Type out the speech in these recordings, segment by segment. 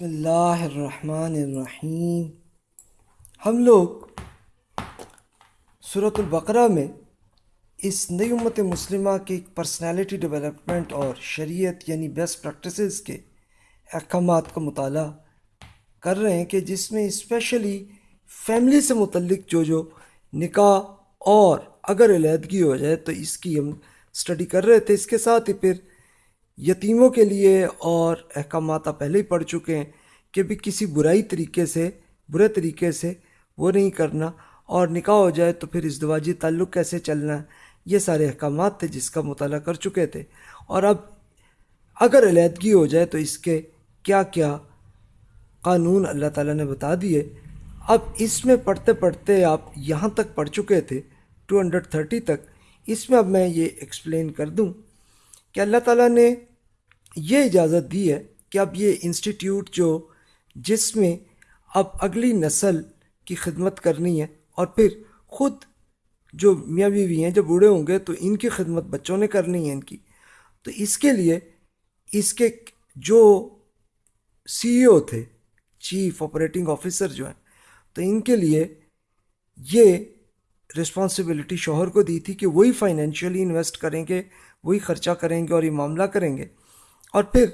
بسم اللہ الرحمن الرحیم۔ ہم لوگ صورت البقرہ میں اس نئی امت مسلمہ کی پرسنالٹی ڈیولپمنٹ اور شریعت یعنی بیسٹ پریکٹسز کے احکامات کا مطالعہ کر رہے ہیں کہ جس میں اسپیشلی فیملی سے متعلق جو جو نکاح اور اگر علیحدگی ہو جائے تو اس کی ہم اسٹڈی کر رہے تھے۔ اس کے ساتھ ہی پھر یتیموں کے لیے اور احکامات آپ پہلے ہی پڑھ چکے ہیں کہ بھی کسی برائی طریقے سے، برے طریقے سے وہ نہیں کرنا اور نکاح ہو جائے تو پھر ازدواجی تعلق کیسے چلنا؟ ہے یہ سارے احکامات تھے جس کا مطالعہ کر چکے تھے۔ اور اب اگر علیحدگی ہو جائے تو اس کے کیا کیا قانون اللہ تعالیٰ نے بتا دیے۔ اب اس میں پڑھتے پڑھتے آپ یہاں تک پڑھ چکے تھے ٹو ہنڈریڈ تھرٹی تک۔ اس میں اب میں یہ ایکسپلین کر دوں کہ اللہ تعالیٰ نے یہ اجازت دی ہے کہ اب یہ انسٹیٹیوٹ جو جس میں اب اگلی نسل کی خدمت کرنی ہے اور پھر خود جو میاں بیوی ہیں، جب بوڑھے ہوں گے تو ان کی خدمت بچوں نے کرنی ہے ان کی۔ تو اس کے لیے اس کے جو سی ای او تھے چیف آپریٹنگ آفیسر جو ہیں، تو ان کے لیے یہ رسپانسبلٹی شوہر کو دی تھی کہ وہی فائنینشیلی انویسٹ کریں گے، وہی خرچہ کریں گے اور یہ معاملہ کریں گے۔ اور پھر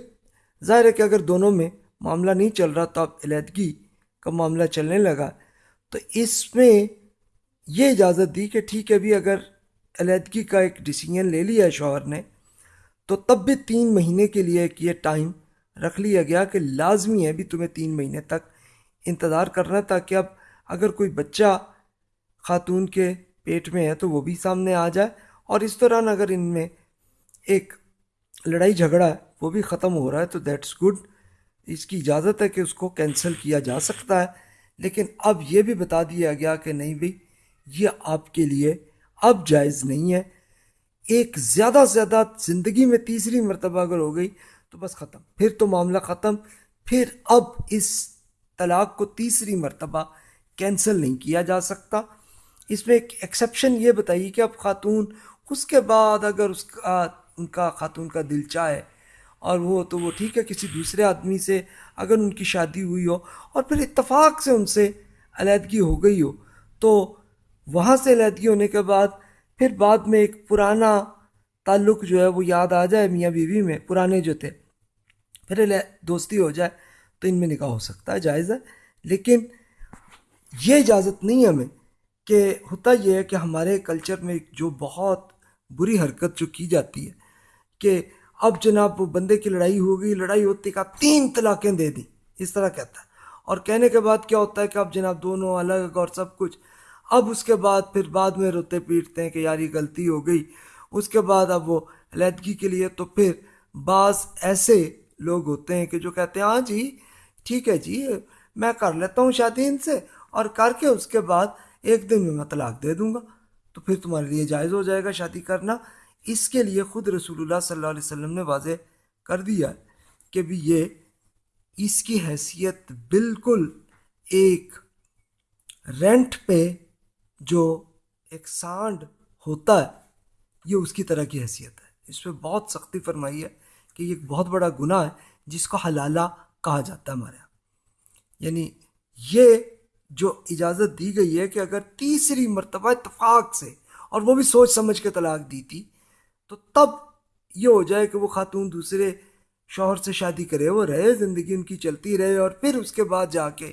ظاہر ہے کہ اگر دونوں میں معاملہ نہیں چل رہا تو اب علیحدگی کا معاملہ چلنے لگا۔ تو اس میں یہ اجازت دی کہ ٹھیک ہے بھی اگر علیحدگی کا ایک ڈیسیجن لے لیا ہے شوہر نے، تو تب بھی تین مہینے کے لیے ایک یہ ٹائم رکھ لیا گیا کہ لازمی ہے بھی تمہیں تین مہینے تک انتظار کرنا، تاکہ اب اگر کوئی بچہ خاتون کے پیٹ میں ہے تو وہ بھی سامنے آ جائے۔ اور اس دوران اگر ان میں ایک لڑائی جھگڑا ہے وہ بھی ختم ہو رہا ہے، تو دیٹس گڈ اس کی اجازت ہے کہ اس کو کینسل کیا جا سکتا ہے۔ لیکن اب یہ بھی بتا دیا گیا کہ نہیں بھائی، یہ آپ کے لیے اب جائز نہیں ہے۔ ایک زیادہ سے زیادہ زندگی میں تیسری مرتبہ اگر ہو گئی تو بس ختم۔ پھر تو معاملہ ختم۔ پھر اب اس طلاق کو تیسری مرتبہ کینسل نہیں کیا جا سکتا۔ اس میں ایک ایکسیپشن یہ بتائیے کہ اب خاتون، اس کے بعد اگر اس کا، ان کا خاتون کا دل چاہے اور وہ تو وہ ٹھیک ہے کسی دوسرے آدمی سے اگر ان کی شادی ہوئی ہو اور پھر اتفاق سے ان سے علیحدگی ہو گئی ہو، تو وہاں سے علیحدگی ہونے کے بعد پھر بعد میں ایک پرانا تعلق جو ہے وہ یاد آ جائے میاں بیوی میں، پرانے جو تھے۔ پھر دوستی ہو جائے تو ان میں نکاح ہو سکتا ہے، جائز ہے۔ لیکن یہ اجازت نہیں ہے ہمیں کہ ہوتا یہ ہے کہ ہمارے کلچر میں جو بہت بری حرکت جو کی جاتی ہے کہ اب جناب وہ بندے کی لڑائی ہو گئی لڑائی ہوتی کا تین طلاقیں دے دیں۔ اس طرح کہتا ہے۔ اور کہنے کے بعد کیا ہوتا ہے کہ اب جناب دونوں الگ اور سب کچھ۔ اب اس کے بعد پھر بعد میں روتے پیٹتے ہیں کہ یار یہ غلطی ہو گئی۔ اس کے بعد اب وہ علیحدگی کے لیے تو پھر بعض ایسے لوگ ہوتے ہیں کہ جو کہتے ہیں ہاں جی ٹھیک ہے جی میں کر لیتا ہوں شادی ان سے اور کر کے اس کے بعد ایک دن میں میں طلاق دے دوں گا۔ تو پھر تمہارے لیے جائز ہو جائے گا شادی کرنا۔ اس کے لیے خود رسول اللہ صلی اللہ علیہ وسلم نے واضح کر دیا کہ بھی یہ اس کی حیثیت بالکل ایک رینٹ پہ جو ایک سانڈ ہوتا ہے، یہ اس کی طرح کی حیثیت ہے۔ اس پہ بہت سختی فرمائی ہے کہ یہ ایک بہت بڑا گناہ ہے جس کو حلالہ کہا جاتا ہے ہمارے یہاں۔ یعنی یہ جو اجازت دی گئی ہے کہ اگر تیسری مرتبہ اتفاق سے، اور وہ بھی سوچ سمجھ کے طلاق دی تھی تو تب یہ ہو جائے کہ وہ خاتون دوسرے شوہر سے شادی کرے، وہ رہے، زندگی ان کی چلتی رہے اور پھر اس کے بعد جا کے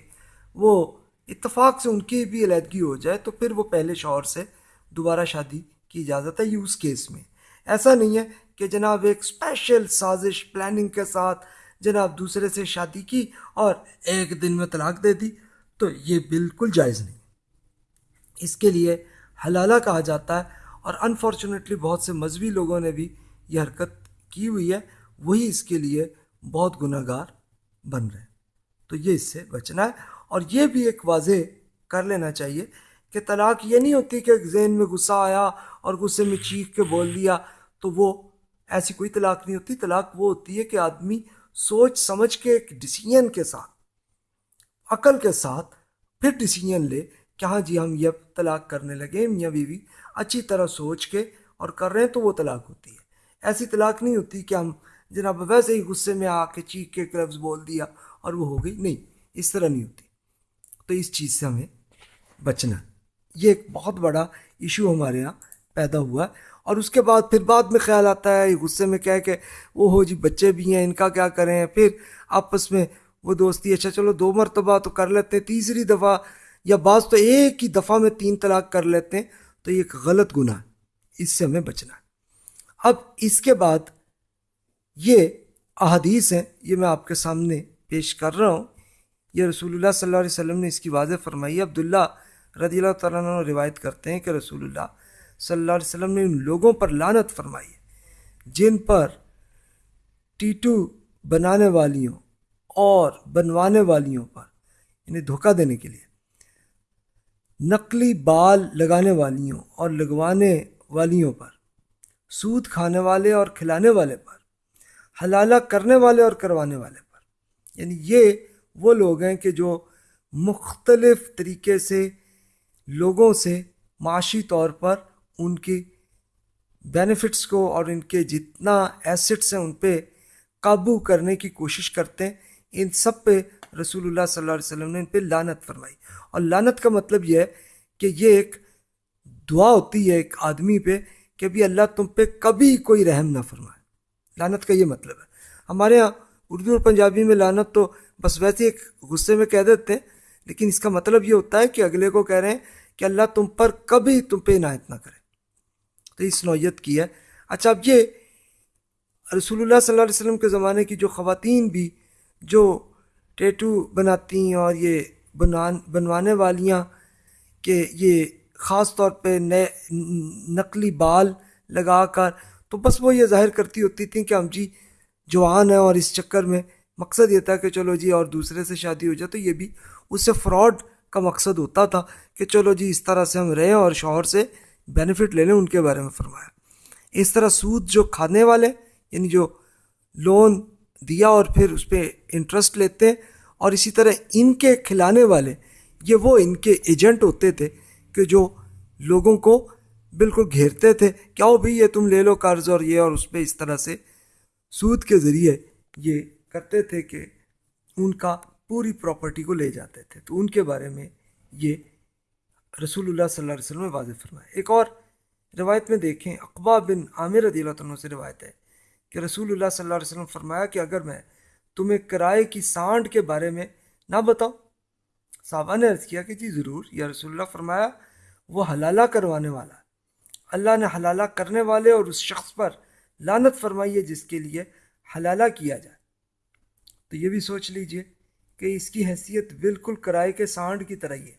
وہ اتفاق سے ان کی بھی علیحدگی ہو جائے تو پھر وہ پہلے شوہر سے دوبارہ شادی کی اجازت ہے یوز کیس میں۔ ایسا نہیں ہے کہ جناب ایک اسپیشل سازش پلاننگ کے ساتھ جناب دوسرے سے شادی کی اور ایک دن میں طلاق دے دی، تو یہ بالکل جائز نہیں۔ اس کے لیے حلالہ کہا جاتا ہے اور انفارچونیٹلی بہت سے مذہبی لوگوں نے بھی یہ حرکت کی ہوئی ہے۔ وہی اس کے لیے بہت گناہ گار بن رہے ہیں۔ تو یہ اس سے بچنا ہے۔ اور یہ بھی ایک واضح کر لینا چاہیے کہ طلاق یہ نہیں ہوتی کہ ذہن میں غصہ آیا اور غصے میں چیخ کے بول دیا تو وہ ایسی کوئی طلاق نہیں ہوتی۔ طلاق وہ ہوتی ہے کہ آدمی سوچ سمجھ کے ایک ڈسیزن کے ساتھ، عقل کے ساتھ پھر ڈسیزن لے۔ کہ ہاں جی ہم یہ طلاق کرنے لگے میاں بیوی؟ اچھی طرح سوچ کے اور کر رہے ہیں تو وہ طلاق ہوتی ہے۔ ایسی طلاق نہیں ہوتی کہ ہم جناب ویسے ہی غصے میں آ کے چیخ کے لفظ بول دیا اور وہ ہو گئی۔ نہیں، اس طرح نہیں ہوتی۔ تو اس چیز سے ہمیں بچنا۔ یہ ایک بہت بڑا ایشو ہمارے یہاں پیدا ہوا ہے۔ اور اس کے بعد پھر بعد میں خیال آتا ہے غصے میں کیا کہ وہ ہو جی بچے بھی ہیں، ان کا کیا کریں؟ پھر آپس میں وہ دوستی اچھا چلو دو مرتبہ تو کر لیتے ہیں تیسری دفعہ یا بعض تو ایک ہی دفعہ میں تین طلاق کر لیتے ہیں، تو یہ ایک غلط گناہ ہے۔ اس سے ہمیں بچنا ہے۔ اب اس کے بعد یہ احادیث ہیں، یہ میں آپ کے سامنے پیش کر رہا ہوں۔ یہ رسول اللہ صلی اللہ علیہ وسلم نے اس کی واضح فرمائی۔ عبداللہ رضی اللہ تعالیٰ عنہ روایت کرتے ہیں کہ رسول اللہ صلی اللہ علیہ وسلم نے ان لوگوں پر لانت فرمائی ہے، جن پر ٹیٹو بنانے والیوں اور بنوانے والیوں پر یعنی دھوکہ دینے کے لیے۔ نقلی بال لگانے والیوں اور لگوانے والیوں پر، سود کھانے والے اور کھلانے والے پر، حلالہ کرنے والے اور کروانے والے پر۔ یعنی یہ وہ لوگ ہیں کہ جو مختلف طریقے سے لوگوں سے معاشی طور پر ان کی بینیفٹس کو اور ان کے جتنا ایسٹس ہیں ان پہ قابو کرنے کی کوشش کرتے ہیں۔ ان سب پہ رسول اللہ صلی اللہ علیہ وسلم نے ان پہ لانت فرمائی۔ اور لانت کا مطلب یہ ہے کہ یہ ایک دعا ہوتی ہے ایک آدمی پہ کہ بھی اللہ تم پہ کبھی کوئی رحم نہ فرمائے۔ لانت کا یہ مطلب ہے۔ ہمارے ہاں اردو اور پنجابی میں لانت تو بس ویسے ایک غصے میں کہہ دیتے ہیں، لیکن اس کا مطلب یہ ہوتا ہے کہ اگلے کو کہہ رہے ہیں کہ اللہ تم پر کبھی تم پہ عنایت نہ کرے۔ تو اس نوعیت کی ہے۔ اچھا اب یہ رسول اللہ صلی اللہ علیہ وسلم کے زمانے کی جو خواتین بھی، جو ٹیٹو بناتی ہیں اور یہ بنوان بنوانے والیاں کہ یہ خاص طور پہ نئے نقلی بال لگا کر تو بس وہ یہ ظاہر کرتی ہوتی تھیں کہ ہم جی جوان ہیں اور اس چکر میں مقصد یہ تھا کہ چلو جی اور دوسرے سے شادی ہو جائے تو یہ بھی اس سے فراڈ کا مقصد ہوتا تھا کہ چلو جی اس طرح سے ہم رہیں اور شوہر سے بینیفٹ لے لیں، ان کے بارے میں فرمایا۔ اس طرح سود جو کھانے والے یعنی جو لون دیا اور پھر اس پہ انٹرسٹ لیتے ہیں اور اسی طرح ان کے کھلانے والے، یہ وہ ان کے ایجنٹ ہوتے تھے کہ جو لوگوں کو بالکل گھیرتے تھے، کیا ہو بھائی یہ تم لے لو قرض اور یہ اور اس پہ اس طرح سے سود کے ذریعے یہ کرتے تھے کہ ان کا پوری پراپرٹی کو لے جاتے تھے۔ تو ان کے بارے میں یہ رسول اللہ صلی اللہ علیہ وسلم نے واضح فرمایا۔ ایک اور روایت میں دیکھیں، اقبا بن عامر رضی اللہ عنہ سے روایت ہے۔ کہ رسول اللہ صلی اللہ علیہ وسلم فرمایا کہ اگر میں تمہیں کرائے کی سانڈ کے بارے میں نہ بتاؤں، صحابہ نے عرض کیا کہ جی ضرور، یا رسول اللہ فرمایا، وہ حلالہ کروانے والا۔ اللہ نے حلالہ کرنے والے اور اس شخص پر لانت فرمائی ہے جس کے لیے حلالہ کیا جائے۔ تو یہ بھی سوچ لیجیے کہ اس کی حیثیت بالکل کرائے کے سانڈ کی طرح ہی ہے۔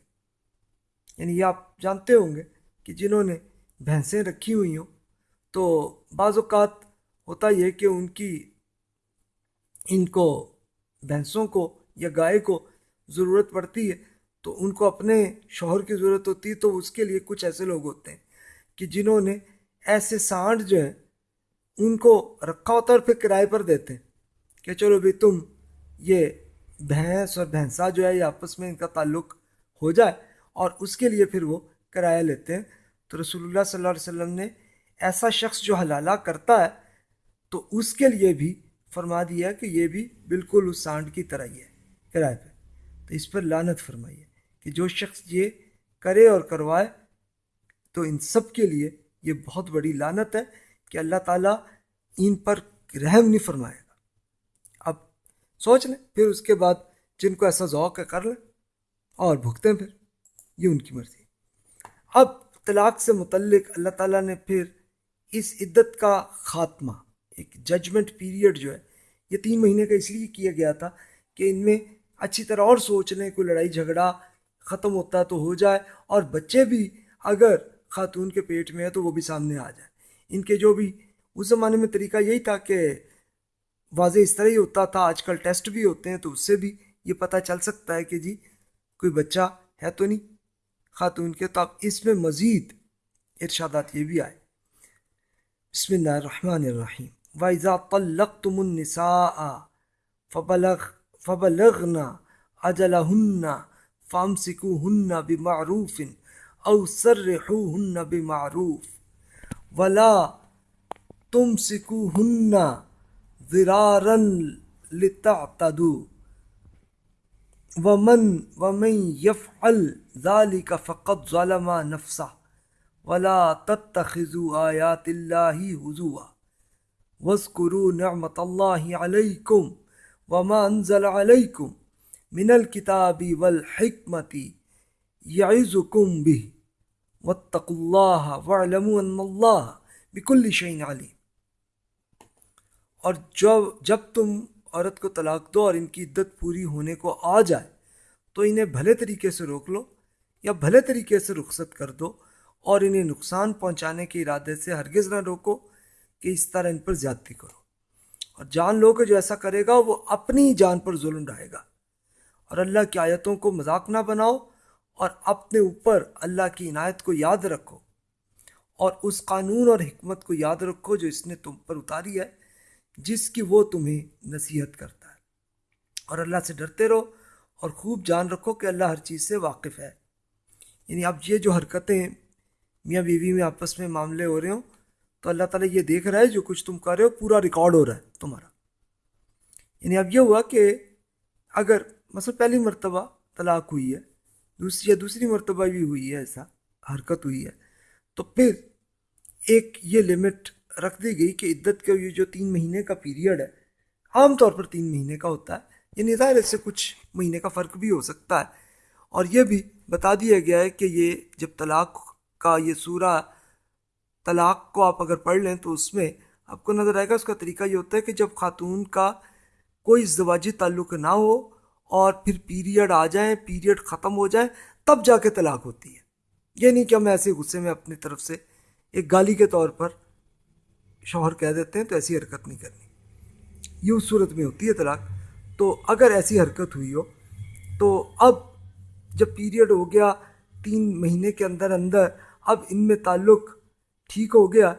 یعنی یہ آپ جانتے ہوں گے کہ جنہوں نے بھینسیں رکھی ہوئی ہوں، تو بعض اوقات ہوتا یہ کہ ان کی ان کو بھینسوں کو یا گائے کو ضرورت پڑتی ہے، تو ان کو اپنے شوہر کی ضرورت ہوتی ہے، تو اس کے لیے کچھ ایسے لوگ ہوتے ہیں کہ جنہوں نے ایسے سانڈ جو ہیں، ان کو رکھا ہوتا ہے اور پھر کرائے پر دیتے ہیں کہ چلو بھائی تم یہ بھینس اور بھینسا جو ہے، یہ آپس میں ان کا تعلق ہو جائے اور اس کے لیے پھر وہ کرایہ لیتے ہیں۔ تو رسول اللہ صلی اللہ علیہ وسلم نے ایسا شخص جو حلالہ کرتا ہے تو اس کے لیے بھی فرما دیا کہ یہ بھی بالکل اس سانڈ کی طرح ہی ہے، کرائے پہ۔ تو اس پر لانت فرمائی ہے کہ جو شخص یہ کرے اور کروائے، تو ان سب کے لیے یہ بہت بڑی لانت ہے کہ اللہ تعالیٰ ان پر رحم نہیں فرمائے گا۔ اب سوچ لیں، پھر اس کے بعد جن کو ایسا ذوق ہے، کر لیں اور بھگتیں پھر۔ یہ ان کی مرضی۔ اب طلاق سے متعلق اللہ تعالیٰ نے پھر اس عدت کا خاتمہ ایک ججمنٹ پیریڈ جو ہے، یہ تین مہینے کا اس لیے کیا گیا تھا کہ ان میں اچھی طرح اور سوچ لیں کوئی لڑائی جھگڑا ختم ہوتا تو ہو جائے، اور بچے بھی اگر خاتون کے پیٹ میں ہے تو وہ بھی سامنے آ جائے۔ ان کے جو بھی، اس زمانے میں طریقہ یہی تھا کہ واضح اس طرح ہی ہوتا تھا، آج کل ٹیسٹ بھی ہوتے ہیں تو اس سے بھی یہ پتہ چل سکتا ہے کہ جی کوئی بچہ ہے تو نہیں خاتون کے۔ تو اب اس میں مزید ارشادات یہ بھی آئے۔ بسم اللہ الرحمن الرحیم۔ وَإِذَا طَلَّقْتُمُ النِّسَاءَ فَبَلَغْ فَبَلَغْنَا أَجَلَهُنَّ فَامْسِكُوهُنَّ بِمَعْرُوفٍ أَوْ سَرِّحُوهُنَّ بِمَعْرُوفٍ وَلَا تُمْسِكُوهُنَّ ذرارا لتعتدوا ومن ومن يفعل ذلك فقد ظلم نفسه ولا تتخذوا آيات الله هزوا واذكروا نعمة الله عليكم وما أنزل عليكم من الكتاب والحكمة يعظكم به. واتقوا الله واعلموا أن الله بكل شيء عليم. اور جب جب تم عورت کو طلاق دو اور ان کی عدت پوری ہونے کو آ جائے، تو انہیں بھلے طریقے سے روک لو یا بھلے طریقے سے رخصت کر دو اور انہیں نقصان پہنچانے کے ارادے سے ہرگز نہ روکو۔ کہ اس طرح ان پر زیادتی کرو۔ اور جان لو کہ جو ایسا کرے گا، وہ اپنی جان پر ظلم رہے گا۔ اور اللہ کی آیتوں کو مذاق نہ بناؤ، اور اپنے اوپر اللہ کی عنایت کو یاد رکھو۔ اور اس قانون اور حکمت کو یاد رکھو جو اس نے تم پر اتاری ہے، جس کی وہ تمہیں نصیحت کرتا ہے۔ اور اللہ سے ڈرتے رہو، اور خوب جان رکھو کہ اللہ ہر چیز سے واقف ہے۔ یعنی اب یہ جو حرکتیں میاں بیوی میں آپس میں معاملے ہو رہے ہوں تو اللہ تعالیٰ یہ دیکھ رہا ہے جو کچھ تم کر رہے ہو، پورا ریکارڈ ہو رہا ہے تمہارا۔ یعنی اب یہ ہوا کہ اگر مثلا پہلی مرتبہ طلاق ہوئی ہے، دوسری یا دوسری مرتبہ بھی ہوئی ہے، ایسا حرکت ہوئی ہے، تو پھر ایک یہ لمٹ رکھ دی گئی کہ عدت کے یہ جو تین مہینے کا پیریڈ ہے، عام طور پر تین مہینے کا ہوتا ہے۔ یعنی ظاہر اس سے کچھ مہینے کا فرق بھی ہو سکتا ہے۔ اور یہ بھی بتا دیا گیا ہے کہ یہ جب طلاق کا یہ سورہ طلاق کو آپ اگر پڑھ لیں تو اس میں آپ کو نظر آئے گا، اس کا طریقہ یہ ہوتا ہے کہ جب خاتون کا کوئی ازدواجی تعلق نہ ہو اور پھر پیریڈ آ جائیں پیریڈ ختم ہو جائیں تب جا کے طلاق ہوتی ہے۔ یہ نہیں کہ ہم ایسے غصے میں اپنی طرف سے ایک گالی کے طور پر شوہر کہہ دیتے ہیں تو ایسی حرکت نہیں کرنی۔ یہ اس صورت میں ہوتی ہے طلاق۔ تو اگر ایسی حرکت ہوئی ہو، تو اب جب پیریڈ ہو گیا، تین مہینے کے اندر اندر، اب ان میں تعلق ٹھیک ہو گیا،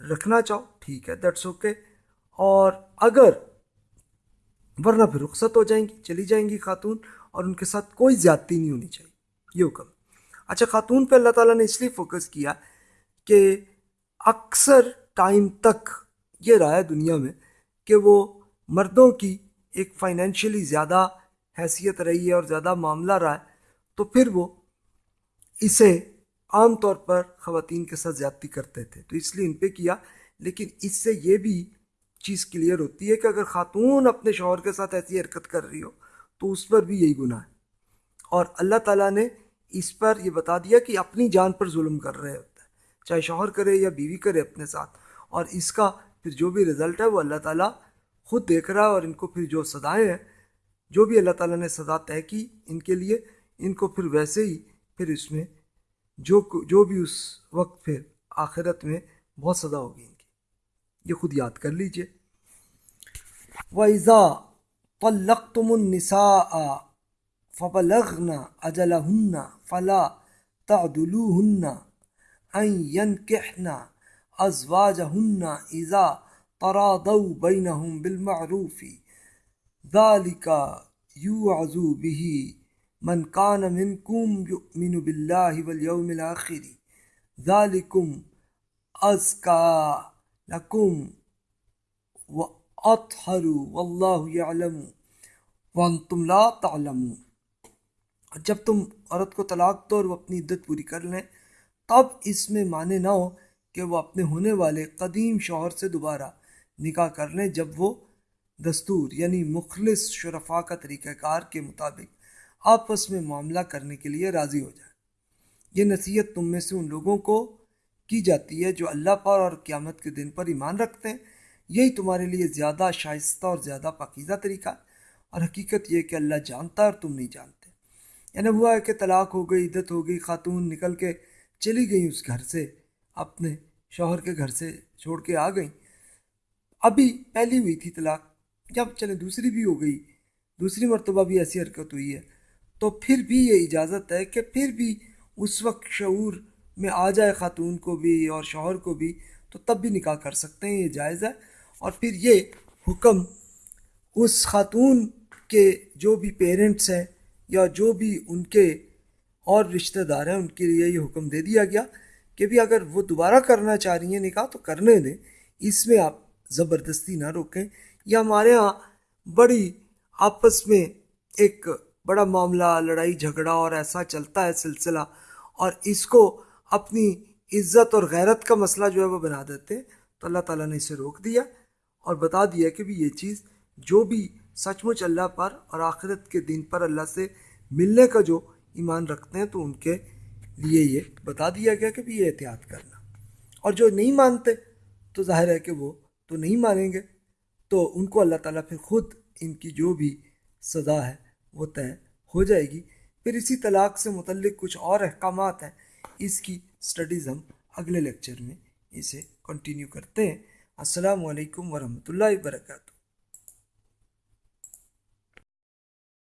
رکھنا چاہو، ٹھیک ہے دیٹس اوکے اور اگر، ورنہ پھر رخصت ہو جائیں گی، چلی جائیں گی خاتون، اور ان کے ساتھ کوئی زیادتی نہیں ہونی چاہیے، یہ حکم۔ اچھا خاتون پہ اللہ تعالیٰ نے اس لیے فوکس کیا کہ اکثر ٹائم تک یہ رہا ہے دنیا میں کہ وہ مردوں کی ایک فائنینشلی زیادہ حیثیت رہی ہے اور زیادہ معاملہ رہا ہے، تو پھر وہ اسے عام طور پر خواتین کے ساتھ زیادتی کرتے تھے۔ تو اس لیے ان پہ کیا۔ لیکن اس سے یہ بھی چیز کلیئر ہوتی ہے کہ اگر خاتون اپنے شوہر کے ساتھ ایسی حرکت کر رہی ہو، تو اس پر بھی یہی گناہ ہے۔ اور اللہ تعالیٰ نے اس پر یہ بتا دیا کہ اپنی جان پر ظلم کر رہے ہوتا ہے چاہے شوہر کرے یا بیوی کرے اپنے ساتھ۔ اور اس کا پھر جو بھی رزلٹ ہے، وہ اللہ تعالیٰ خود دیکھ رہا ہے اور ان کو پھر جو سزائیں ہیں، جو بھی اللہ تعالیٰ نے سزا طے کی ان کے لیے، ان کو پھر ویسے ہی پھر اس میں جو جو بھی اس وقت پھر آخرت میں بہت سزا ہوگی ان کی۔ یہ خود یاد کر لیجیے۔ وَإِذَا طَلَّقْتُمُ النِّسَاءَ فَبَلَغْنَا أَجَلَهُنَّ فَلَا تَعْدُلُوهُنَّ أَن يَنْكِحْنَا ازواجهن اذا تراضوا بينهم بالمعروف ذلك يوعظ به من كان منكم يؤمن بالله واليوم الآخر ذلكم أزكى لكم وأطهر والله يعلم وانتم لا تعلمون. جب تم عورت کو طلاق دو اور وہ اپنی عدت پوری کر لیں، تب اس میں مانے نہ ہو کہ وہ اپنے ہونے والے قدیم شوہر سے دوبارہ نکاح کر لیں، جب وہ دستور یعنی مخلص شرفا کا طریقہ کار کے مطابق آپس میں معاملہ کرنے کے لیے راضی ہو جائے یہ نصیحت تم میں سے ان لوگوں کو کی جاتی ہے جو اللہ پر اور قیامت کے دن پر ایمان رکھتے ہیں۔ یہی تمہارے لیے زیادہ شائستہ اور زیادہ پاکیزہ طریقہ ہے۔ اور حقیقت یہ کہ اللہ جانتا ہے اور تم نہیں جانتے۔ یعنی ہوا ہے کہ طلاق ہو گئی، عدت ہو گئی، خاتون نکل کے چلی گئی اس گھر سے، اپنے شوہر کے گھر سے چھوڑ کے آ گئیں۔ ابھی پہلی ہوئی تھی طلاق جب چلے دوسری بھی ہو گئی۔ دوسری مرتبہ بھی ایسی حرکت ہوئی ہے۔ تو پھر بھی یہ اجازت ہے کہ پھر بھی اس وقت شعور میں آ جائے خاتون کو بھی اور شوہر کو بھی، تو تب بھی نکاح کر سکتے ہیں، یہ جائز ہے۔ اور پھر یہ حکم اس خاتون کے جو بھی پیرنٹس ہیں یا جو بھی ان کے اور رشتہ دار ہیں، ان کے لیے یہ حکم دے دیا گیا کہ بھی اگر وہ دوبارہ کرنا چاہ رہی ہیں نکاح تو کرنے دیں۔ اس میں آپ زبردستی نہ روکیں۔ یا ہمارے ہاں بڑی آپس میں ایک بڑا معاملہ، لڑائی، جھگڑا اور ایسا چلتا ہے سلسلہ، اور اس کو اپنی عزت اور غیرت کا مسئلہ جو ہے وہ بنا دیتے ہیں۔ تو اللہ تعالیٰ نے اسے روک دیا اور بتا دیا کہ بھی یہ چیز جو بھی سچ مچ اللہ پر اور آخرت کے دن پر اللہ سے ملنے کا جو ایمان رکھتے ہیں تو ان کے لیے یہ بتا دیا گیا کہ بھی یہ احتیاط کرنا۔ اور جو نہیں مانتے تو ظاہر ہے کہ وہ تو نہیں مانیں گے۔ تو ان کو اللہ تعالیٰ پھر خود ان کی جو بھی سزا ہے وہ طے ہو جائے گی۔ پھر اسی طلاق سے متعلق کچھ اور احکامات ہیں۔ اس کی سٹڈیز ہم اگلے لیکچر میں اسے کنٹینیو کرتے ہیں۔ السلام علیکم ورحمۃ اللہ وبرکاتہ۔